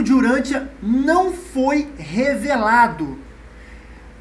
livro de Urântia não foi revelado.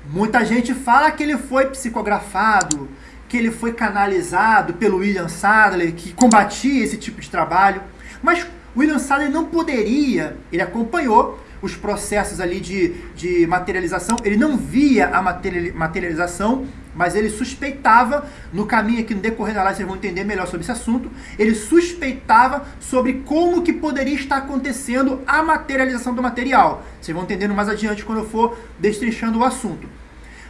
Muita gente fala que ele foi psicografado, que ele foi canalizado pelo William Sadler, que combatia esse tipo de trabalho. Mas William Sadler não poderia, ele acompanhou os processos ali de, de materialização, ele não via a materialização, mas ele suspeitava, no caminho aqui no decorrer da live vocês vão entender melhor sobre esse assunto, ele suspeitava sobre como que poderia estar acontecendo a materialização do material. Vocês vão entendendo mais adiante quando eu for destrinchando o assunto.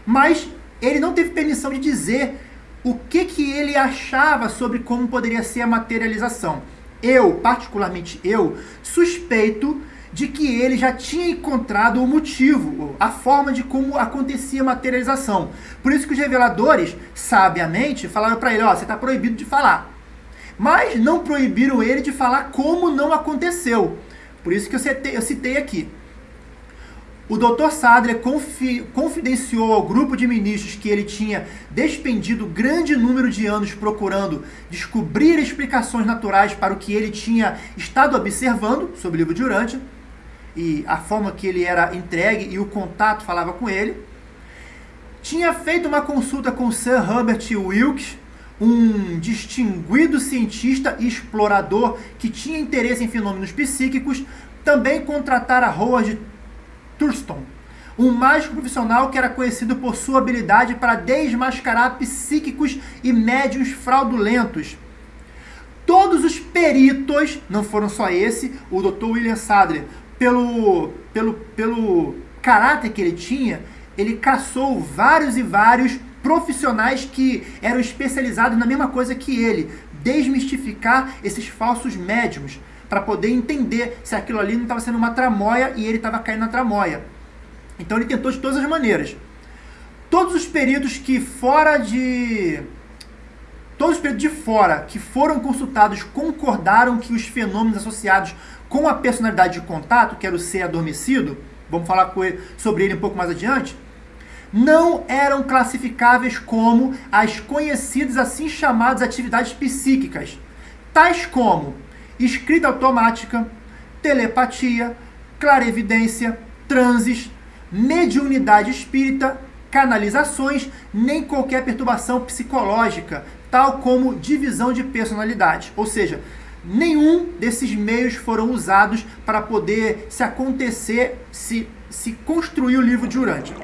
Mas ele não teve permissão de dizer o que, que ele achava sobre como poderia ser a materialização. Eu, particularmente eu, suspeito de que ele já tinha encontrado o motivo, a forma de como acontecia a materialização. Por isso que os reveladores, sabiamente, falaram para ele, ó, você está proibido de falar. Mas não proibiram ele de falar como não aconteceu. Por isso que eu citei, eu citei aqui. O Dr. Sadler confi confidenciou ao grupo de ministros que ele tinha despendido grande número de anos procurando descobrir explicações naturais para o que ele tinha estado observando sobre o livro de Urântia e a forma que ele era entregue e o contato falava com ele. Tinha feito uma consulta com Sir Herbert Wilkes, um distinguido cientista e explorador que tinha interesse em fenômenos psíquicos, também contratara Howard Thurston, um mágico profissional que era conhecido por sua habilidade para desmascarar psíquicos e médios fraudulentos. Todos os peritos, não foram só esse, o Dr. William Sadler, pelo, pelo, pelo caráter que ele tinha, ele caçou vários e vários profissionais que eram especializados na mesma coisa que ele, desmistificar esses falsos médiums, para poder entender se aquilo ali não estava sendo uma tramóia e ele estava caindo na tramóia. Então ele tentou de todas as maneiras. Todos os peritos que fora de todos os peritos de fora que foram consultados concordaram que os fenômenos associados com a personalidade de contato, que era o ser adormecido, vamos falar sobre ele um pouco mais adiante, não eram classificáveis como as conhecidas assim chamadas atividades psíquicas, tais como escrita automática, telepatia, clarevidência, transes, mediunidade espírita, canalizações, nem qualquer perturbação psicológica, tal como divisão de personalidade. Ou seja, nenhum desses meios foram usados para poder se acontecer, se, se construir o livro de Urântia.